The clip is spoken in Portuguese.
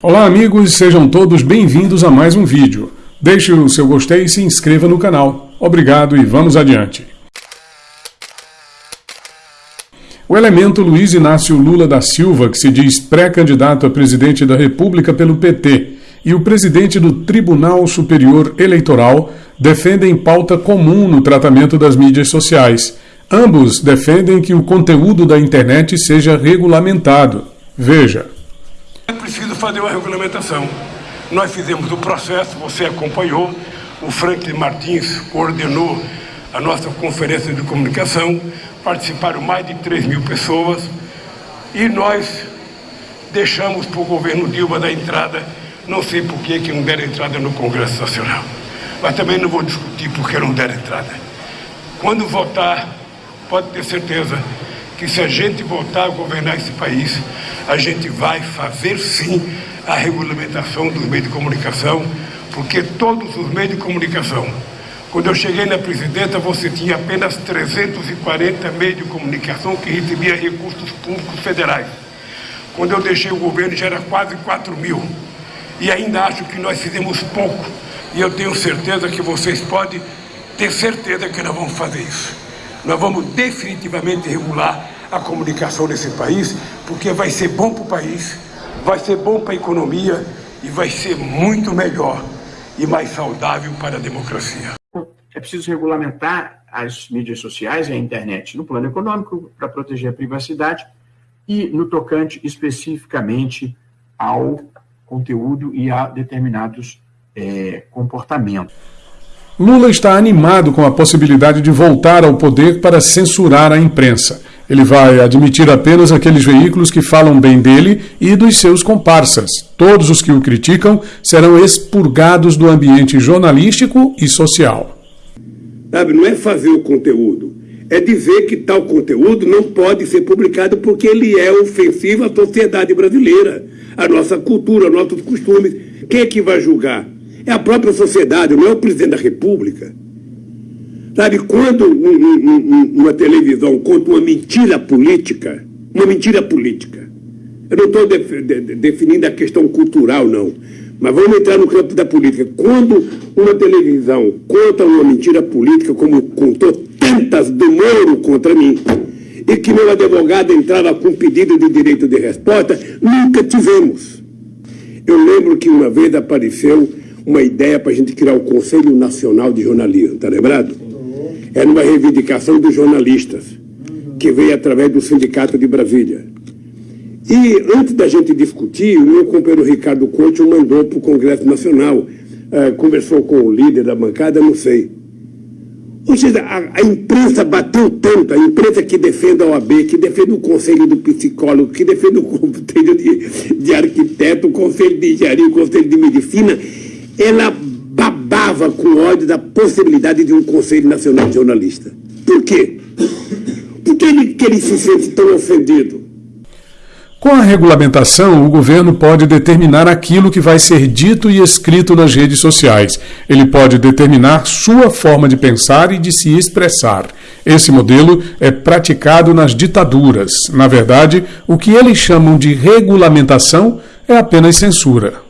Olá amigos, sejam todos bem-vindos a mais um vídeo. Deixe o seu gostei e se inscreva no canal. Obrigado e vamos adiante. O elemento Luiz Inácio Lula da Silva, que se diz pré-candidato a presidente da República pelo PT, e o presidente do Tribunal Superior Eleitoral defendem pauta comum no tratamento das mídias sociais. Ambos defendem que o conteúdo da internet seja regulamentado. Veja fazer uma regulamentação. Nós fizemos o processo, você acompanhou, o Franklin Martins coordenou a nossa conferência de comunicação, participaram mais de 3 mil pessoas e nós deixamos para o governo Dilma da entrada, não sei por que não deram entrada no Congresso Nacional, mas também não vou discutir por que não deram entrada. Quando votar, pode ter certeza que se a gente voltar a governar esse país, a gente vai fazer sim a regulamentação dos meios de comunicação, porque todos os meios de comunicação, quando eu cheguei na presidenta, você tinha apenas 340 meios de comunicação que recebiam recursos públicos federais. Quando eu deixei o governo já era quase 4 mil. E ainda acho que nós fizemos pouco. E eu tenho certeza que vocês podem ter certeza que nós vamos fazer isso. Nós vamos definitivamente regular a comunicação nesse país, porque vai ser bom para o país, vai ser bom para a economia e vai ser muito melhor e mais saudável para a democracia. É preciso regulamentar as mídias sociais e a internet no plano econômico para proteger a privacidade e no tocante especificamente ao conteúdo e a determinados é, comportamentos. Lula está animado com a possibilidade de voltar ao poder para censurar a imprensa. Ele vai admitir apenas aqueles veículos que falam bem dele e dos seus comparsas. Todos os que o criticam serão expurgados do ambiente jornalístico e social. Sabe, não é fazer o conteúdo, é dizer que tal conteúdo não pode ser publicado porque ele é ofensivo à sociedade brasileira, à nossa cultura, aos nossos costumes. Quem é que vai julgar? É a própria sociedade, não é o presidente da República. Sabe, quando um, um, uma televisão conta uma mentira política, uma mentira política, eu não estou de, de, definindo a questão cultural, não, mas vamos entrar no campo da política. Quando uma televisão conta uma mentira política, como contou tantas do Moro contra mim, e que meu advogado entrava com pedido de direito de resposta, nunca tivemos. Eu lembro que uma vez apareceu uma ideia para a gente criar o Conselho Nacional de Jornalismo, está lembrado? Era uma reivindicação dos jornalistas, que veio através do Sindicato de Brasília. E antes da gente discutir, o meu companheiro Ricardo Conte o mandou para o Congresso Nacional, uh, conversou com o líder da bancada, não sei. Ou seja, a, a, imprensa bateu tanto, a imprensa que defende a OAB, que defende o Conselho do Psicólogo, que defende o Conselho de, de Arquiteto, o Conselho de Engenharia, o Conselho de Medicina, ela babava com ódio da possibilidade de um Conselho Nacional de Jornalista. Por quê? Por que ele, que ele se sente tão ofendido? Com a regulamentação, o governo pode determinar aquilo que vai ser dito e escrito nas redes sociais. Ele pode determinar sua forma de pensar e de se expressar. Esse modelo é praticado nas ditaduras. Na verdade, o que eles chamam de regulamentação é apenas censura.